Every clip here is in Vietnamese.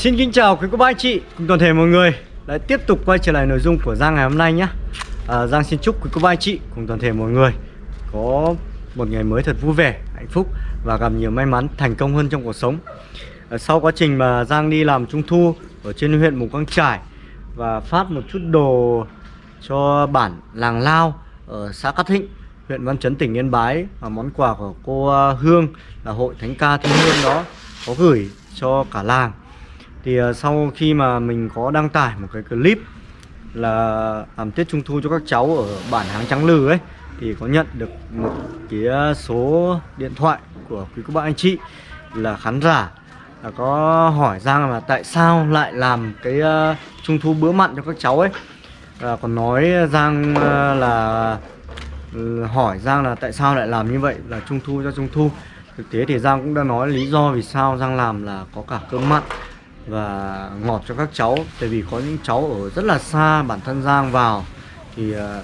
Xin kính chào quý cô bác anh chị cùng toàn thể mọi người. Lại tiếp tục quay trở lại nội dung của Giang ngày hôm nay nhé. À, Giang xin chúc quý cô bác anh chị cùng toàn thể mọi người Có một ngày mới thật vui vẻ, hạnh phúc Và gặp nhiều may mắn, thành công hơn trong cuộc sống. À, Sau quá trình mà Giang đi làm trung thu Ở trên huyện Mù Căng Trải Và phát một chút đồ cho bản làng Lao Ở xã Cát Thịnh huyện Văn Chấn tỉnh Yên Bái và món quà của cô à, Hương là hội thánh ca Thiên Hương đó có gửi cho cả làng thì ờ, sau khi mà mình có đăng tải một cái clip là làm Tết Trung Thu cho các cháu ở bản Háng Trắng Lừ ấy thì có nhận được một cái ờ, số điện thoại của quý cô bác anh chị là khán giả là có hỏi Giang là tại sao lại làm cái uh, Trung Thu bữa mặn cho các cháu ấy. Và còn nói Giang uh, là ừ, hỏi Giang là tại sao lại làm như vậy là trung thu cho trung thu. Thực tế thì Giang cũng đã nói lý do vì sao Giang làm là có cả cơm mặn và ngọt cho các cháu. Tại vì có những cháu ở rất là xa, bản thân Giang vào, thì ờ,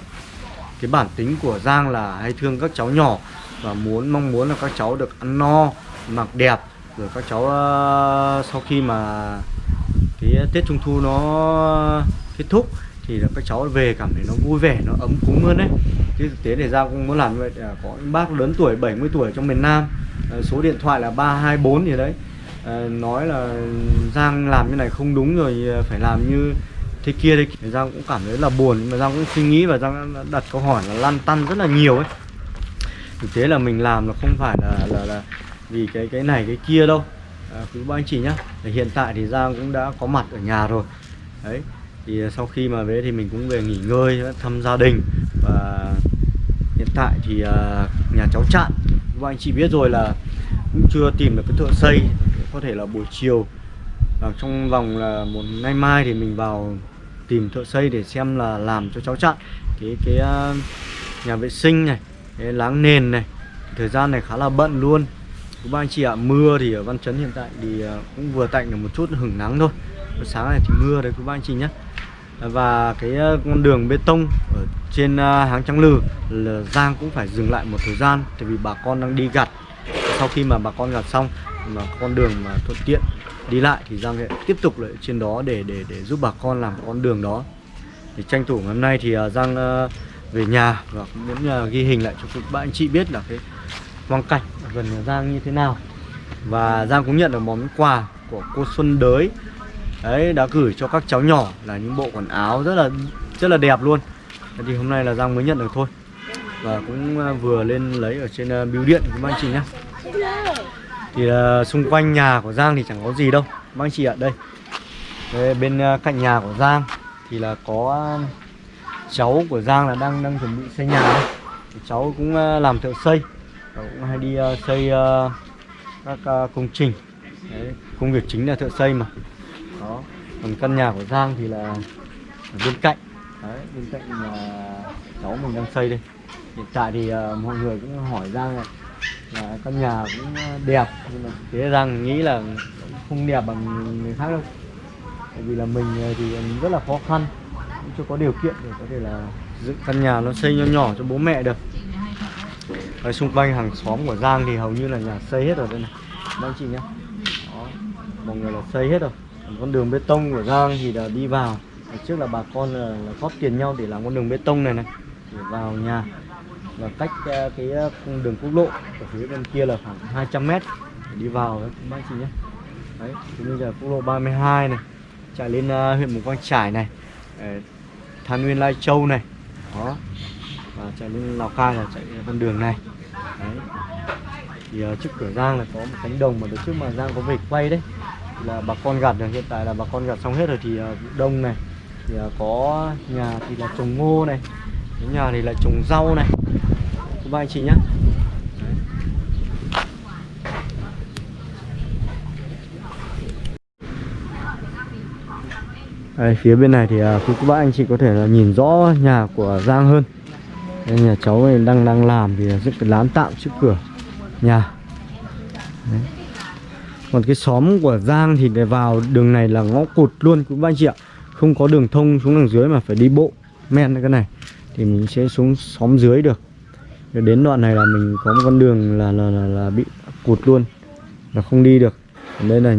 cái bản tính của Giang là hay thương các cháu nhỏ và muốn, mong muốn là các cháu được ăn no, mặc đẹp. Rồi các cháu ờ, sau khi mà cái Tết Trung Thu nó kết thúc thì là các cháu về cảm thấy nó vui vẻ, nó ấm cúng hơn đấy chứ thực tế thì Giang cũng muốn làm như vậy. À, có những bác lớn tuổi 70 tuổi trong miền Nam. Ờ, số điện thoại là 324 gì đấy. Ờ, nói là Giang làm như này không đúng rồi ờ, phải làm như thế kia đấy thì Giang cũng cảm thấy là buồn mà Giang cũng suy nghĩ và Giang đặt câu hỏi là lăn tăn rất là nhiều ấy. Thực tế là mình làm là không phải là là, là vì cái cái này cái kia đâu. À, quý ba anh chị nhá hiện tại thì Giang cũng đã có mặt ở nhà rồi. Đấy thì sau khi mà về thì mình cũng về nghỉ ngơi thăm gia đình. Và hiện tại thì uh, nhà cháu chặn. Và anh chị biết rồi là cũng chưa tìm được cái thợ xây có thể là buổi chiều và trong vòng là một ngày mai thì mình vào tìm thợ xây để xem là làm cho cháu chặn cái cái uh, nhà vệ sinh này cái láng nền này thời gian này khá là bận luôn. Các anh chị ạ mưa thì ở văn chấn hiện tại thì uh, cũng vừa tạnh được một chút hưởng nắng thôi. Sáng này thì mưa đấy các anh chị nhé. Và cái à, con đường bê tông ở trên háng trắng lừ là Giang cũng phải dừng lại một thời gian tại vì bà con đang đi gặt sau khi mà bà con gặt xong, mà con đường mà thuận tiện đi lại thì Giang sẽ tiếp tục lại trên đó để để để giúp bà con làm con đường đó. Thì tranh thủ ngày hôm nay thì à, Giang à, về nhà và cũng muốn à, ghi hình lại cho các bạn anh chị biết là cái quang cảnh ở gần nhà Giang như thế nào. Và Giang cũng nhận được món quà của cô Xuân Đới. Đấy, đã gửi cho các cháu nhỏ là những bộ quần áo rất là rất là đẹp luôn. Thì hôm nay là Giang mới nhận được thôi. Và cũng vừa lên lấy ở trên bưu điện của anh chị nhá thì uh, xung quanh nhà của Giang thì chẳng có gì đâu. Các anh chị ạ đây. đây bên uh, cạnh nhà của Giang thì là có uh, cháu của Giang là đang đang chuẩn bị xây nhà. Thì cháu cũng uh, làm thợ xây. Và cũng hay đi uh, xây uh, các uh, công trình. Đấy, công việc chính là thợ xây mà. Đó. Còn căn nhà của Giang thì là ở bên cạnh. Đấy bên cạnh là cháu mình đang xây đây. Hiện tại thì uh, mọi người cũng hỏi Giang là, là căn nhà cũng ờ, đẹp. Nhưng mà thế rằng nghĩ là không đẹp bằng người khác đâu. Bởi vì là mình ờ, thì rất là khó khăn. Cũng chưa có điều kiện để có thể là dựng căn nhà nó xây nhỏ nhỏ cho bố mẹ được. Ở xung quanh hàng xóm của Giang thì hầu như là nhà xây hết rồi đây này. Các anh chị nhé. Đó. Mọi người là xây hết rồi. Con đường bê tông của Giang thì là đi vào. Trước là bà con là, là góp tiền nhau để làm con đường bê tông này này. Để vào nhà và cách ờ, cái ờ, đường quốc lộ ở phía bên kia là khoảng 200 mét. Để đi vào đấy các bác chị nhé. Đấy thì bây giờ quốc lộ 32 này chạy lên uh, huyện Mù Quang Trải này Than Nguyên Lai Châu này. Đó. Và chạy lên Lào Cai là chạy con đường này. Đấy. Thì uh, trước cửa Giang là có một cánh đồng mà đợt trước mà Giang có về quay đấy là bà con gặt được. Hiện tại là bà con gặt xong hết rồi thì uh, đông này thì uh, có nhà thì là trồng ngô này cái nhà thì là trồng rau này các ba anh chị nhé Đây, phía bên này thì uh, quý cô bác anh chị có thể là nhìn rõ nhà của Giang hơn. Đây, nhà cháu này đang đang làm thì dựng cái lán tạm trước cửa nhà. Đấy. Còn cái xóm của Giang thì để vào đường này là ngõ cụt luôn cũng anh chị ạ. Không có đường thông xuống đằng dưới mà phải đi bộ men cái này. Thì mình sẽ xuống xóm dưới được đến đoạn này là mình có một con đường là là, là, là bị cụt luôn là không đi được. Đây là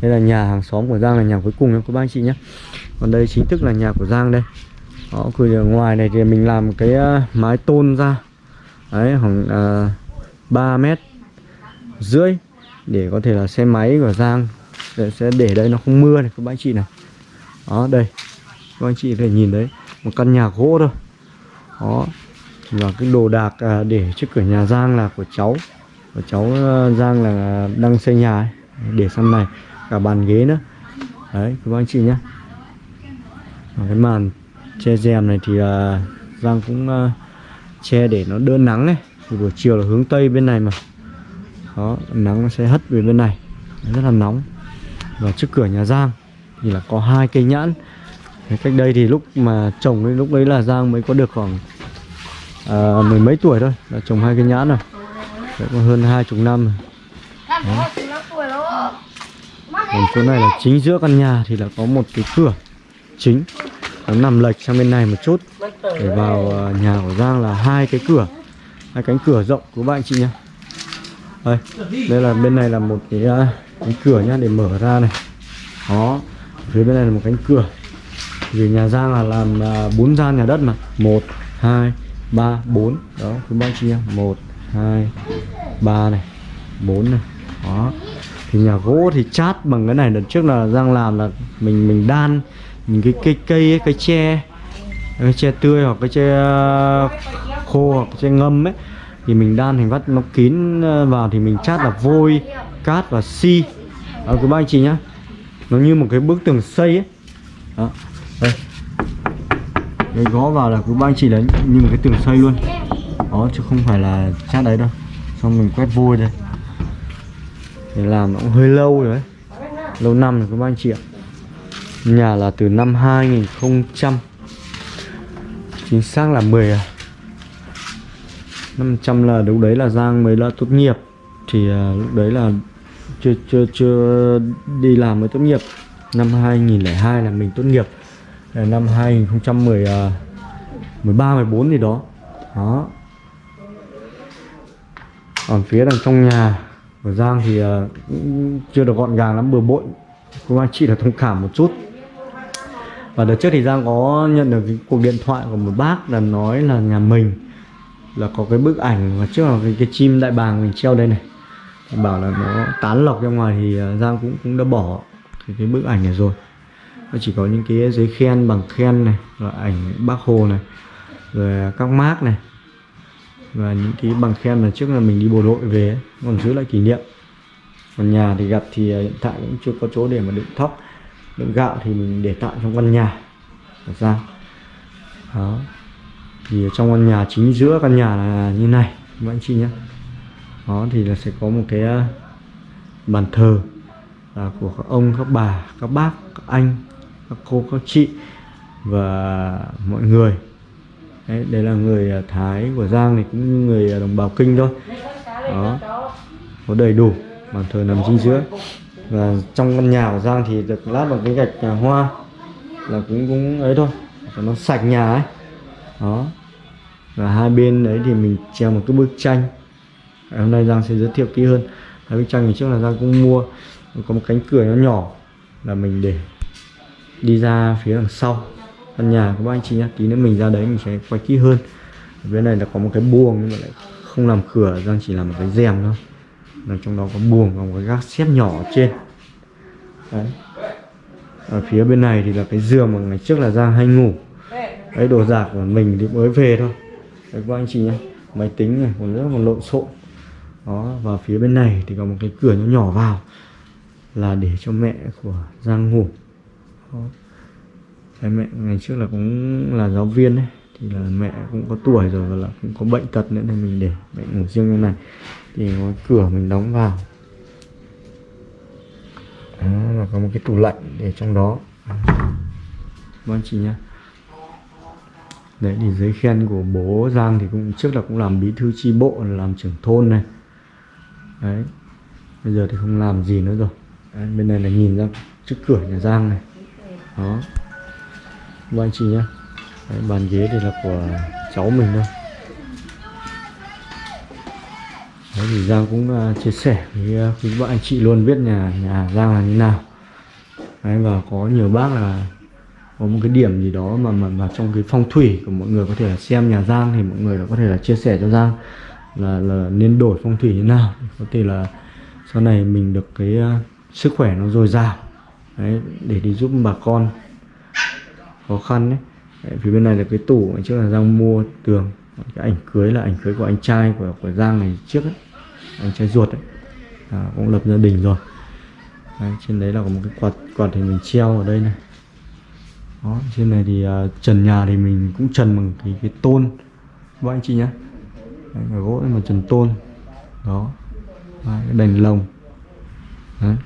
đây là nhà hàng xóm của Giang là nhà cuối cùng nhé các bác anh chị nhé. Còn đây chính thức là nhà của Giang đây. Đó cửa ngoài này thì mình làm cái à, mái tôn ra. Đấy khoảng à, uh, 3 mét rưỡi để có thể là xe máy của Giang để, sẽ để đây nó không mưa này các bác anh chị này. Đó đây. Các anh chị có thể nhìn đấy một căn nhà gỗ thôi. Đó và cái đồ đạc à, để trước cửa nhà Giang là của cháu. Của cháu à, Giang là đang xây nhà ấy. để sang này cả bàn ghế nữa. Đấy các anh chị nhé và cái màn che rèm này thì uh, Giang cũng uh, che để nó đỡ nắng ấy. Thì buổi chiều là hướng tây bên này mà. Đó nắng nó sẽ hất về bên này. Rất là nóng. Và trước cửa nhà Giang thì là có hai cây nhãn. Cách đây thì lúc mà trồng ấy, lúc đấy là Giang mới có được khoảng à, mười mấy tuổi thôi đã trồng hai cái nhãn rồi. Đấy, có hơn hai chục năm rồi. còn chỗ này là chính giữa căn nhà thì là có một cái cửa chính. Nó nằm lệch sang bên này một chút. Để vào à, nhà của Giang là hai cái cửa hai cánh cửa rộng của bạn chị nhá. Đây đây là bên này là một cái à, cánh cửa nhá để mở ra này. Đó phía bên này là một cánh cửa. Vì nhà Giang là làm à, bốn gian nhà đất mà. Một hai ba bốn. Đó cứ bao chia. Một hai ba này. Bốn này. Đó. Thì nhà gỗ thì chát bằng cái này. Lần trước là Giang làm là mình mình đan mình cái cây cây ấy, cái tre cái tre tươi hoặc cái tre ờ, khô hoặc cái tre ngâm ấy. Thì mình đan thành vắt nó kín ờ, vào thì mình chát là vôi cát và xi đó cứ ba anh chị nhá. Nó như một cái bức tường xây ấy. Đó đấy gõ vào là cứ ba anh chị đấy như một cái tường xây luôn. Đó chứ không phải là chát đấy đâu. Xong mình quét vôi đây. Để làm nó cũng hơi lâu rồi đấy. Lâu năm rồi các anh chị ạ. Nhà là từ năm 2000 chính xác là 10 à. 500 là lúc đấy là Giang mới là tốt nghiệp. Thì uh, lúc đấy là chưa chưa chưa đi làm mới tốt nghiệp. Năm 2002 là mình tốt nghiệp. Ờ, năm 2010 13 14 gì đó. Đó. Còn phía đằng trong nhà của Giang thì à, cũng chưa được gọn gàng lắm bừa bộn. Cô anh chị là thông cảm một chút. Và đợt trước thì Giang có nhận được cái cuộc điện thoại của một bác là nói là nhà mình là có cái bức ảnh và trước là cái, cái chim đại bàng mình treo đây này. Bảo là nó tán lọc ra ngoài thì à, Giang cũng cũng đã bỏ cái, cái bức ảnh này rồi nó chỉ có những cái giấy khen bằng khen này rồi ảnh bác hồ này rồi các mác này. Và những cái bằng khen là trước là mình đi bộ đội về ấy, còn giữ lại kỷ niệm. Còn nhà thì gặp thì à, hiện tại cũng chưa có chỗ để mà đựng thóc đựng gạo thì mình để tạm trong căn nhà. Thật ra đó. Thì trong căn nhà chính giữa căn nhà là như này các anh chị nhé. Đó thì là sẽ có một cái à, bàn thờ là của các ông các bà các bác các anh các cô các chị và mọi người. Đấy, đây là người à, thái của giang này cũng như người à, đồng bào kinh thôi. Đó. Có đầy đủ bàn thờ nằm chính giữa. Và trong căn nhà của giang thì được lát bằng cái gạch nhà hoa là cũng cũng ấy thôi. Cho nó sạch nhà ấy. Đó. Và hai bên đấy thì mình treo một cái bức tranh. Hôm nay giang sẽ giới thiệu kỹ hơn. Hai bức tranh ngày trước là giang cũng mua. Có một cánh cửa nó nhỏ là mình để đi ra phía đằng sau. Căn nhà của các anh chị nhá, tí nữa mình ra đấy mình sẽ quay kỹ hơn. Ở bên này là có một cái buồng nhưng mà lại không làm cửa giang chỉ làm một cái rèm thôi. Là trong đó có buồng và một cái gác xếp nhỏ ở trên. Đấy. Ở phía bên này thì là cái giường mà ngày trước là giang hay ngủ. Đấy, đồ đạc của mình thì mới về thôi. Đấy, các anh chị nhé máy tính này còn rất còn lộn xộn. Đó, và phía bên này thì có một cái cửa nhỏ nhỏ vào là để cho mẹ của giang ngủ có cái mẹ ngày trước là cũng là giáo viên đấy thì là mẹ cũng có tuổi rồi và là cũng có bệnh tật nữa nên mình để mẹ ngủ riêng như này. Thì có cửa mình đóng vào. Đó, là có một cái tủ lạnh để trong đó. Vâng chị nhá. Đấy thì giấy khen của bố Giang thì cũng trước là cũng làm bí thư chi bộ làm trưởng thôn này. Đấy bây giờ thì không làm gì nữa rồi. Đấy, bên này là nhìn ra trước cửa nhà Giang này đó. Vâng chị nhá. Đấy, bàn ghế thì là của cháu mình thôi. Đấy thì Giang cũng uh, chia sẻ với uh, quý bạn anh chị luôn biết nhà nhà Giang là như nào. Đấy, và có nhiều bác là có một cái điểm gì đó mà mà, mà trong cái phong thủy của mọi người có thể là xem nhà Giang thì mọi người có thể là chia sẻ cho Giang là là nên đổi phong thủy như nào. Có thể là sau này mình được cái uh, sức khỏe nó dồi dào đấy để đi giúp bà con. Khó khăn đấy. đấy phía bên này là cái tủ ngày trước là Giang mua tường. Cái ảnh cưới là ảnh cưới của anh trai của của Giang này trước ấy. Anh trai ruột đấy à, cũng lập gia đình rồi. Đấy, trên đấy là có một cái quạt quạt thì mình treo ở đây này. Đó trên này thì uh, trần nhà thì mình cũng trần bằng cái cái tôn. Các anh chị nhé đấy, gỗ mà trần tôn. Đó. Đấy, cái đèn lồng. Đấy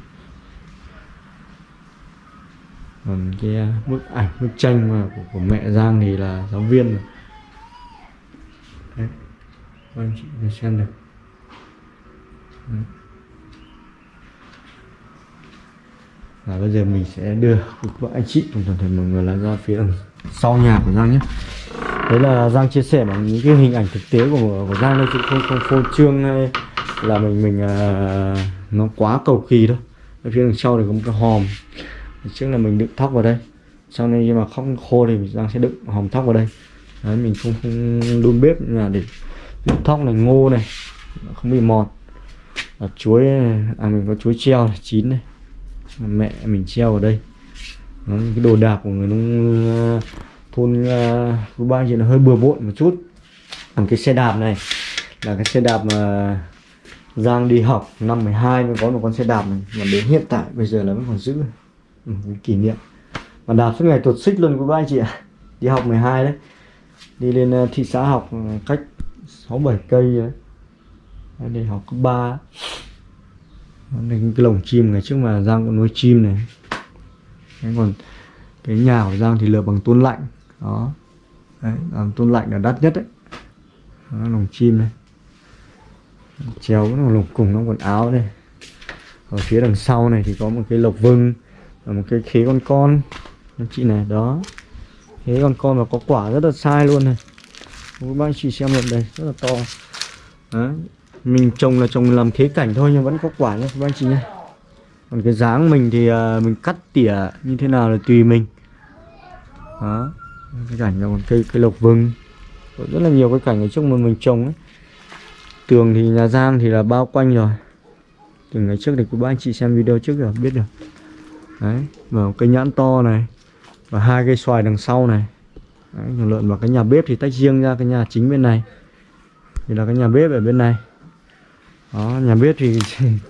còn cái à, bức ảnh bức tranh mà của, của mẹ Giang thì là giáo viên rồi. đấy các anh chị xem được đấy. và bây giờ mình sẽ đưa vợ anh chị cùng toàn thể mọi người là ra phía đằng sau nhà của Giang nhé đấy là Giang chia sẻ bằng những cái hình ảnh thực tế của của Giang đây chứ không không phô trương hay là mình mình uh, nó quá cầu kỳ đâu ở phía đằng sau thì có một cái hòm trước là mình đựng thóc vào đây. Sau này khi mà không khô thì mình đang sẽ đựng hòm thóc vào đây. Đấy mình không không đun bếp là để đựng thóc này ngô này không bị mọt và chuối à mình có chuối treo này, chín này. Mẹ mình treo ở đây. Nó cái đồ đạc của người nông uh, thôn uh, ba chỉ hơi bừa bộn một chút. Còn cái xe đạp này là cái xe đạp mà Giang đi học năm 12 mới có một con xe đạp này. Mà đến hiện tại bây giờ là vẫn còn giữ ừ, kỷ niệm. Mà đạp suốt ngày tuột xích luôn của ba anh chị ạ. Đi học 12 đấy. Đi lên ờ, thị xã học ờ, cách 6 7 cây đấy đi học cấp 3 Nên cái lồng chim ngày trước mà Giang có nuôi chim này. Đấy, còn cái nhà của Giang thì lợp bằng tôn lạnh. Đó. Đấy làm tôn lạnh là đắt nhất đấy. Đó, lồng chim này. Treo cái lồng cùng nó quần áo đây. Ở phía đằng sau này thì có một cái lộc vưng và một cái khế con con. Anh chị này đó. Khế con con và có quả rất là sai luôn này. Các bạn chị xem được đây rất là to. Đó, mình trồng là trồng làm khế cảnh thôi nhưng vẫn có quả nhé các anh chị nhé còn cái dáng mình thì uh, mình cắt tỉa như thế nào là tùy mình. Đó. Cái cảnh là còn cây cây lộc vừng. Có rất là nhiều cái cảnh ở trước mà mình trồng ấy. Tường thì nhà giang thì là bao quanh rồi. Từ ngày trước thì các anh chị xem video trước rồi biết được đấy và cây nhãn to này và hai cây xoài đằng sau này. Đấy, lợn và cái nhà bếp thì tách riêng ra cái nhà chính bên này. Thì là cái nhà bếp ở bên này. Đó nhà bếp thì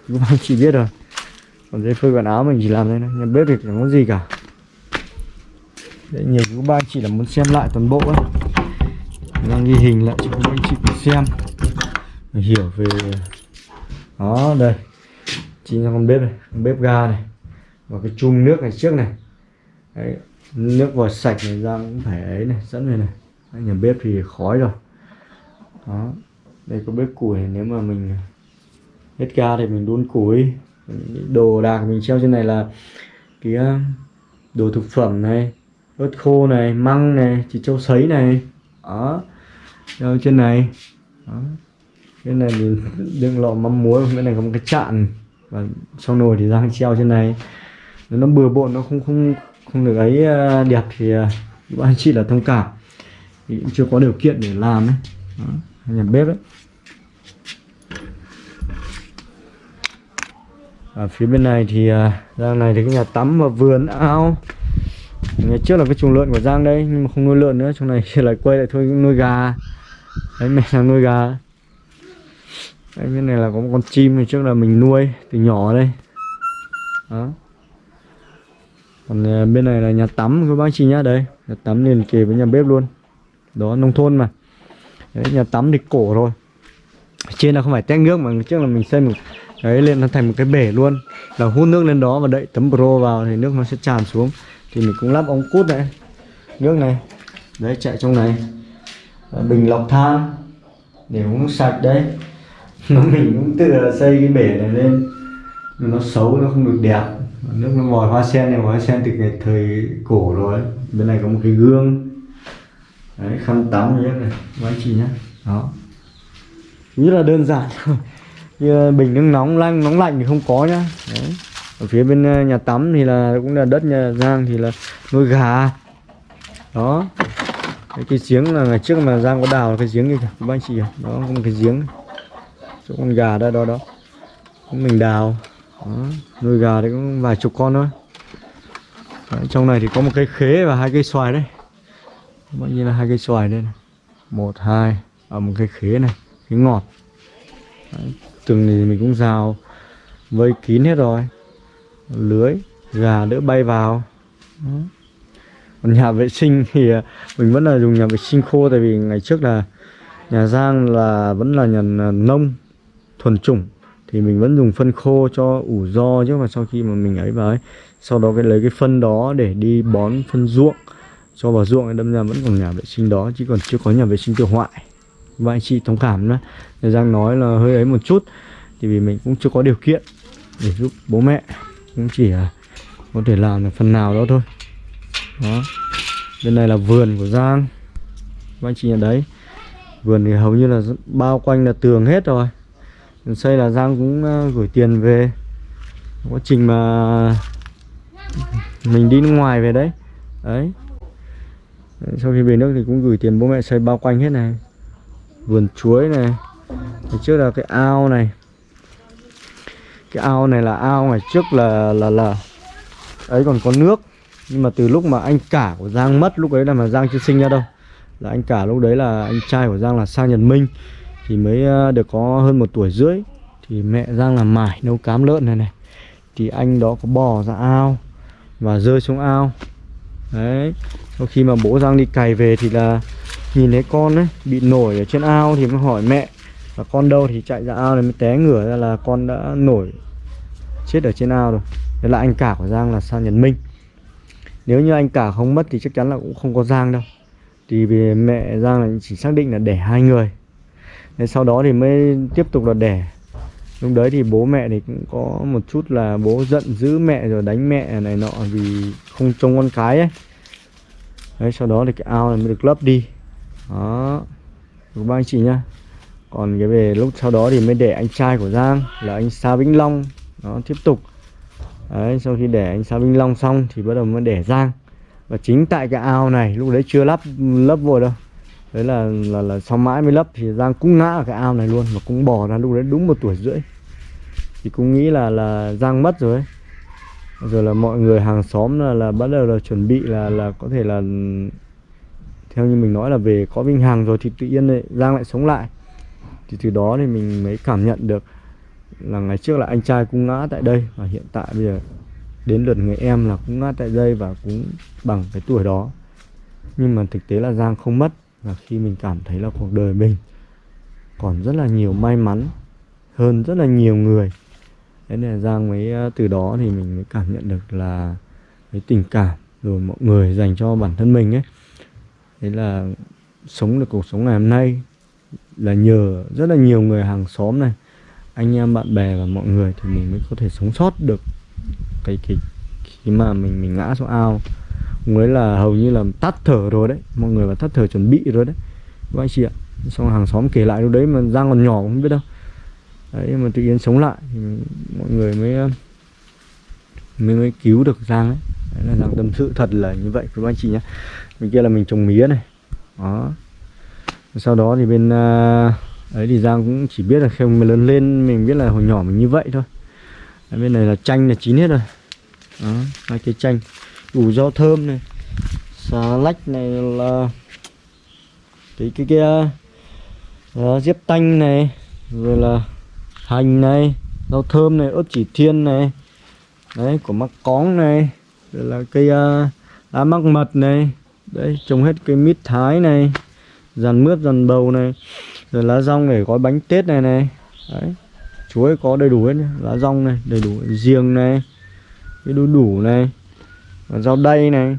các anh chỉ biết rồi. Còn dây phơi quần áo mình chỉ làm đây này nhà bếp thì chẳng có gì cả. Đấy, nhiều chú ba chỉ là muốn xem lại toàn bộ ấy. Đang ghi hình lại cho các anh chị cùng xem. Để hiểu về đó đây. Chính là con bếp này con bếp ga này và cái chung nước này trước này. Đấy, nước vòi sạch này ra cũng phải ấy này dẫn về này. Đấy, nhà bếp thì khói rồi. Đó đây có bếp củi nếu mà mình hết ga thì mình đun củi. Đồ đạc mình treo trên này là cái ờ, đồ thực phẩm này ớt khô này măng này chỉ châu sấy này. Đó treo trên này. Đó. cái này mình đựng lọ mắm muối bên này có một cái chạn. Và trong nồi thì đang treo trên này nếu nó bừa bộn nó không không không được ấy à, đẹp thì à, các anh chị là thông cảm. Thì cũng chưa có điều kiện để làm ấy. Đó, nhà bếp đấy ở phía bên này thì à, Giang này thì cái nhà tắm và vườn ao. Ngày trước là cái chuồng lợn của Giang đây nhưng mà không nuôi lợn nữa trong này lại quay lại thôi nuôi gà. Đấy mẹ là nuôi gà. Đấy bên này là có một con chim trước là mình nuôi từ nhỏ đây. Đó còn à, bên này là nhà tắm, các bác chị nhá. Đấy nhà tắm liền kề với nhà bếp luôn. Đó, nông thôn mà. Đấy, nhà tắm thì cổ rồi trên là không phải tét nước mà trước là mình xây một, đấy, lên nó thành một cái bể luôn. Là hút nước lên đó và đậy tấm pro vào thì nước nó sẽ tràn xuống. Thì mình cũng lắp ống cút này, nước này. Đấy, chạy trong này. Bình lọc than để uống sạch đấy. Nó mình cũng tự là xây cái bể này lên. Nó xấu, nó không được đẹp nước nó mòi hoa sen này hoa sen từ cái thời cổ rồi bên này có một cái gương. Đấy khăn tắm nhé này các anh chị nhé. Đó. Rất là đơn giản. Như bình nước nóng lạnh nóng lạnh thì không có nhá. Đấy. Ở phía bên ờ, nhà tắm thì là cũng là đất nhà Giang thì là nuôi gà. Đó. Cái, cái giếng là ngày trước mà Giang có đào cái giếng như kìa các anh chị đó có một cái giếng. Chỗ con gà đó đó đó. Mình đào đó. nuôi gà thì cũng vài chục con thôi. Đấy, trong này thì có một cây khế và hai cây xoài đấy bao nhiêu là hai cây xoài đây này. Một hai ở một cây khế này khế ngọt. Đấy, từng thì mình cũng rào vây kín hết rồi. Lưới gà đỡ bay vào. Đó. còn nhà vệ sinh thì à, mình vẫn là dùng nhà vệ sinh khô tại vì ngày trước là nhà Giang là vẫn là nhà à, nông thuần chủng thì mình vẫn dùng phân khô cho ủ do chứ mà sau khi mà mình ấy vào ấy. Sau đó cái lấy cái phân đó để đi bón phân ruộng. Cho vào ruộng đâm ra vẫn còn nhà vệ sinh đó, chứ còn chưa có nhà vệ sinh tiêu hoại. Và anh chị thông cảm nữa Giang nói là hơi ấy một chút, thì vì mình cũng chưa có điều kiện để giúp bố mẹ. Cũng chỉ là có thể làm được phần nào đó thôi. Đó. Bên này là vườn của Giang. Và anh chị ở đấy. Vườn thì hầu như là bao quanh là tường hết rồi xây là Giang cũng ờ, gửi tiền về. Quá trình mà mình đi nước ngoài về đấy. Đấy. Sau khi về nước thì cũng gửi tiền bố mẹ xây bao quanh hết này. Vườn chuối này. Thì trước là cái ao này. Cái ao này là ao ngày trước là là là ấy còn có nước. Nhưng mà từ lúc mà anh cả của Giang mất, lúc ấy là mà Giang chưa sinh ra đâu. Là anh cả lúc đấy là anh trai của Giang là sang Nhật Minh thì mới ờ, được có hơn một tuổi rưỡi. Thì mẹ Giang làm mải nấu cám lợn này này. Thì anh đó có bò ra ao và rơi xuống ao. Đấy, sau khi mà bố Giang đi cày về thì là nhìn thấy con ấy bị nổi ở trên ao thì mới hỏi mẹ và con đâu? Thì chạy ra ao này mới té ngửa ra là con đã nổi chết ở trên ao rồi. Đấy là anh cả của Giang là sang Nhật Minh. Nếu như anh cả không mất thì chắc chắn là cũng không có Giang đâu. Thì vì mẹ Giang là chỉ xác định là để hai người sau đó thì mới tiếp tục là đẻ. Lúc đấy thì bố mẹ thì cũng có một chút là bố giận giữ mẹ rồi đánh mẹ này nọ vì không trông con cái ấy. Đấy, sau đó thì cái ao này mới được lấp đi. Đó. Được ba anh chị nhá. Còn cái về lúc sau đó thì mới để anh trai của Giang là anh Sa Vĩnh Long. Nó tiếp tục. Đấy, sau khi để anh Sa Vĩnh Long xong thì bắt đầu mới để Giang. Và chính tại cái ao này, lúc đấy chưa lắp, lấp vội đâu đấy là là là sau mãi mới lấp thì Giang cũng ngã ở cái ao này luôn và cũng bò ra lúc đấy đúng một tuổi rưỡi. Thì cũng nghĩ là là Giang mất rồi ấy. rồi là mọi người hàng xóm là là bắt đầu là chuẩn bị là là có thể là theo như mình nói là về có Vinh Hằng rồi thì tự nhiên này, Giang lại sống lại. Thì từ đó thì mình mới cảm nhận được là ngày trước là anh trai cũng ngã tại đây và hiện tại bây giờ đến lượt người em là cũng ngã tại đây và cũng bằng cái tuổi đó. Nhưng mà thực tế là Giang không mất và khi mình cảm thấy là cuộc đời mình còn rất là nhiều may mắn hơn rất là nhiều người, thế nên là Giang mới ờ, từ đó thì mình mới cảm nhận được là cái tình cảm rồi mọi người dành cho bản thân mình ấy. Thế là sống được cuộc sống ngày hôm nay là nhờ rất là nhiều người hàng xóm này, anh em bạn bè và mọi người thì mình mới có thể sống sót được cái cái khi mà mình mình ngã xuống ao mới là hầu như là tắt thở rồi đấy. Mọi người là tắt thở chuẩn bị rồi đấy. Các anh chị ạ. Xong hàng xóm kể lại lúc đấy mà giang còn nhỏ không biết đâu. Đấy mà tự nhiên sống lại thì mọi người mới mới mới cứu được giang ấy. Đấy là giang tâm sự thật là như vậy các anh chị nhé bên kia là mình trồng mía này. Đó. Sau đó thì bên à, ấy thì giang cũng chỉ biết là khi mình lớn lên mình biết là hồi nhỏ mình như vậy thôi. Đấy, bên này là chanh là chín hết rồi. Đó hai cây chanh củ rau thơm này. Xà lách này là cái cái kia. Diếp tanh này rồi là hành này rau thơm này ớt chỉ thiên này. Đấy của mắc cóng này rồi là cây uh, lá mắc mật này. Đấy trồng hết cây mít thái này dàn mướp dàn bầu này rồi lá rong để gói bánh tết này này. Đấy chuối có đầy đủ hết nhá. lá rong này đầy đủ riêng này cái đu đủ này rau đay này.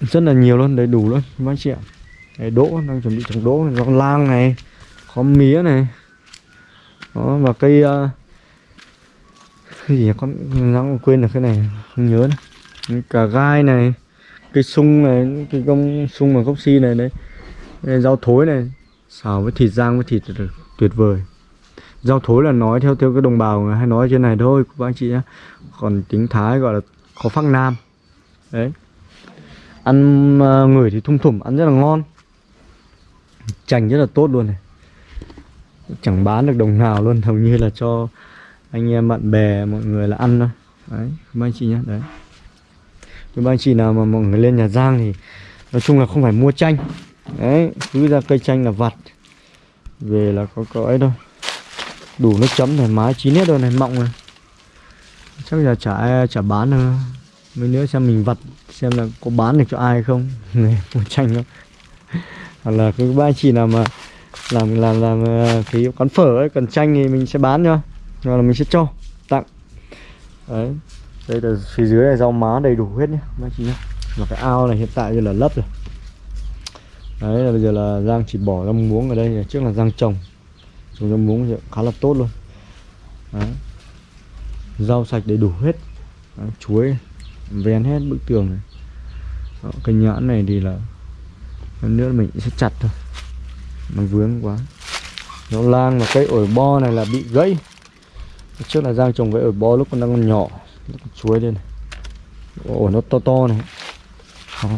Rất là nhiều luôn đầy đủ luôn các chị ạ. Đấy, đỗ đang chuẩn bị trồng đỗ này, rau lang này có mía này. Đó và cây uh, cái gì con đang quên được cái này không nhớ nữa. cà gai này cây sung này cái công sung bằng gốc si này đấy. Rau thối này xào với thịt rang với thịt tuyệt vời. Rau thối là nói theo theo cái đồng bào hay nói trên này thôi các anh chị nhé còn tiếng thái gọi là có phăng nam. Đấy. Ăn ờ, uh, người thì thum thủm ăn rất là ngon. Chành rất là tốt luôn này. Chẳng bán được đồng nào luôn hầu như là cho anh em bạn bè mọi người là ăn thôi. Đấy các anh chị nhé đấy. Các anh chị nào mà mọi người lên nhà Giang thì nói chung là không phải mua chanh. Đấy cứ ra cây chanh là vặt. Về là có cõi thôi. Đủ nước chấm thoải mái chín hết rồi này mọng rồi chắc là chả trả chả bán nữa mấy nữa xem mình vặt xem là có bán được cho ai không. Này mua tranh không? Hoặc là cái ba chị nào mà làm làm làm ờ, cái quán phở ấy cần tranh thì mình sẽ bán cho. Hoặc là mình sẽ cho tặng. Đấy. Đây là phía dưới này rau má đầy đủ hết nhé ba chị nhá, và cái ao này hiện tại giờ là lấp rồi. Đấy là bây giờ là giang chỉ bỏ ra muống ở đây trước là giang trồng. Trồng ra muống thì khá là tốt luôn. Đấy rau sạch đầy đủ hết. Đó, chuối ven hết bức tường này. Đó, cái nhãn này thì là nữa mình sẽ chặt thôi. Nó vướng quá. Nó lang và cây ổi bo này là bị gãy. Trước là giang trồng cái ổi bo lúc còn đang còn nhỏ. Còn chuối lên này. Ổi nó to to này. Đó.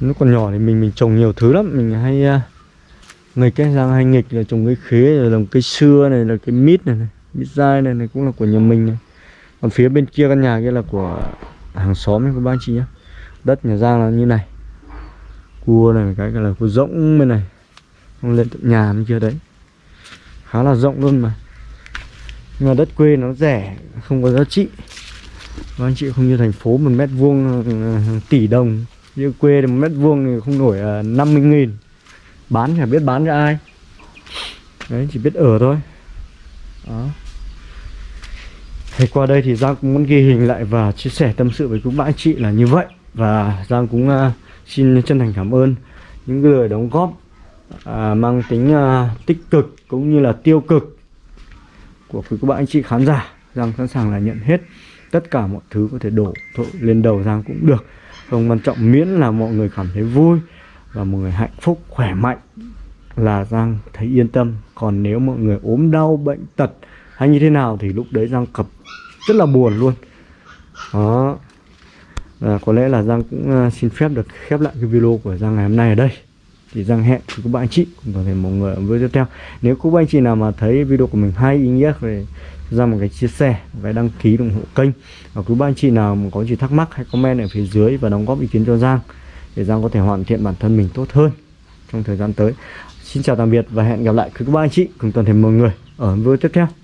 lúc còn nhỏ thì mình mình trồng nhiều thứ lắm. Mình hay uh, nghịch cái giang hay nghịch là trồng cây khế rồi trồng cây xưa này là cái mít này, này mít dai này, này cũng là của nhà mình này. Còn phía bên kia căn nhà kia là của hàng xóm các bác chị nhé đất nhà giang là như này. Cua này cái là cua rỗng bên này. Không lên tận nhà bên kia đấy. Khá là rộng luôn mà. Nhưng mà đất quê nó rẻ không có giá trị. Các anh chị không như thành phố một mét vuông ờ, tỷ đồng. Như quê thì một mét vuông thì không nổi ờ, năm mươi nghìn. Bán chả biết bán cho ai. Đấy chỉ biết ở thôi. Đó thì qua đây thì Giang cũng muốn ghi hình lại và chia sẻ tâm sự với các bạn chị là như vậy. Và Giang cũng uh, xin chân thành cảm ơn những người đóng góp à, mang tính à, tích cực cũng như là tiêu cực của quý các bạn anh chị khán giả. Giang sẵn sàng là nhận hết tất cả mọi thứ có thể đổ thổi lên đầu Giang cũng được. Không quan trọng miễn là mọi người cảm thấy vui và mọi người hạnh phúc khỏe mạnh là Giang thấy yên tâm. Còn nếu mọi người ốm đau bệnh tật hay như thế nào thì lúc đấy Giang cập rất là buồn luôn. Đó. À, có lẽ là Giang cũng ờ, xin phép được khép lại cái video của Giang ngày hôm nay ở đây. Thì Giang hẹn với các bạn chị cùng toàn thể mọi người ở video tiếp theo. Nếu các bạn chị nào mà thấy video của mình hay ý nghĩa thì ra một cái chia sẻ một cái đăng ký ủng hộ kênh. Và quý bạn chị nào mà có gì thắc mắc hãy comment ở phía dưới và đóng góp ý kiến cho Giang để Giang có thể hoàn thiện bản thân mình tốt hơn trong thời gian tới. Xin chào tạm biệt và hẹn gặp lại các bạn chị cùng toàn thể mọi người ở video tiếp theo.